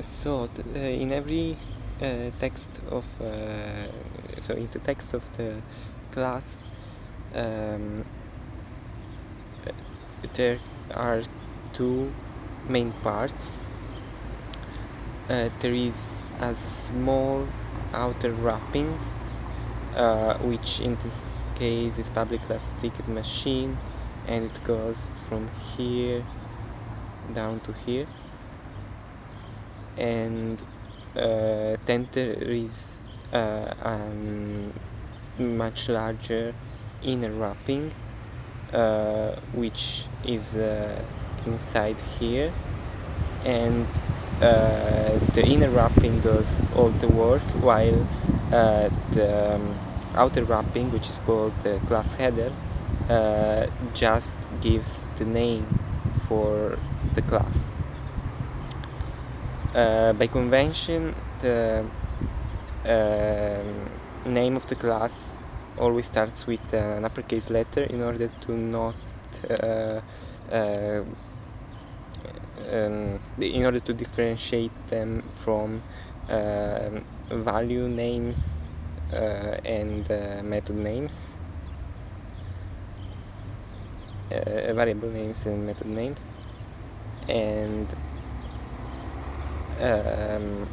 so uh, in every uh, text of uh, so in the text of the class um, there are two main parts. Uh, there is a small outer wrapping uh, which in this case is public class ticket machine and it goes from here down to here and uh, then there is uh, a much larger inner wrapping uh, which is uh, inside here and uh, the inner wrapping does all the work while uh, the um, outer wrapping which is called the class header just gives the name for the class. Uh, by convention the um, name of the class always starts with an uppercase letter in order to not uh, uh, um, in order to differentiate them from uh, value names uh, and uh, method names. Uh, variable names and method names. And um,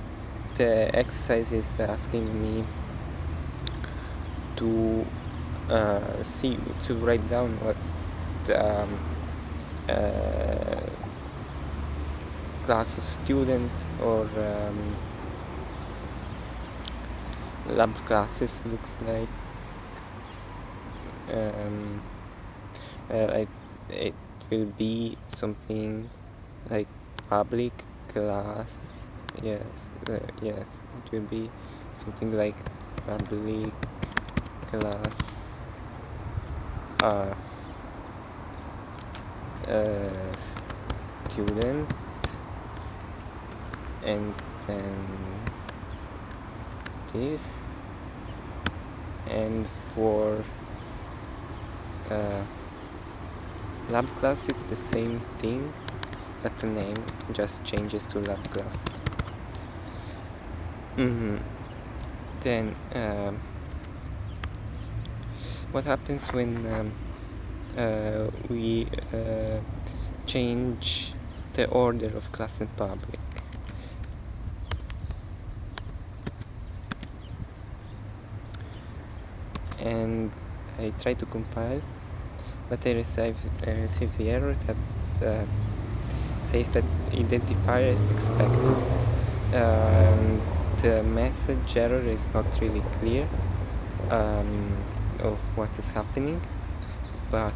the exercise is asking me to uh, see to write down what um, uh, class of student or um, lab classes looks like. Um, uh, it, it will be something like public class. Yes uh, yes it will be something like public class. Uh, uh, student. And then this. And for uh, lab class it's the same thing but the name just changes to lab class mm -hmm. then um, what happens when um, uh, we uh, change the order of class in public and I try to compile but I received, I the error that uh, says that identifier expected. Um, the message error is not really clear um, of what is happening but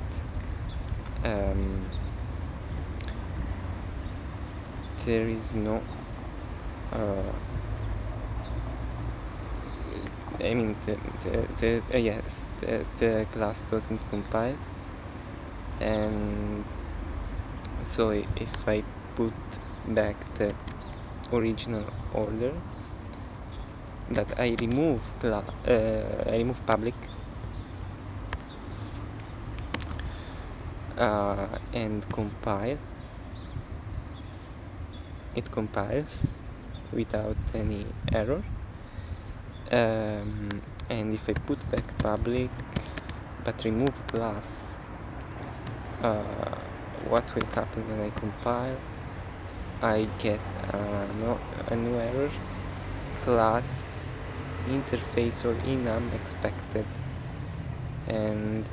um, there is no uh, I mean the, the, the uh, yes the, the class doesn't compile and so if I put back the original order that I remove uh, I remove public uh, and compile it compiles without any error. Um, and if I put back public but remove class uh, what will happen when I compile? I get uh, no, a new error. Class interface or enum expected. And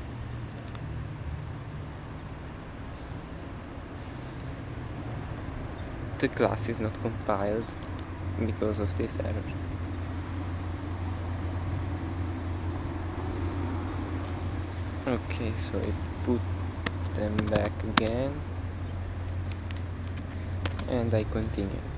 the class is not compiled because of this error. Okay so it put them back again. And I continue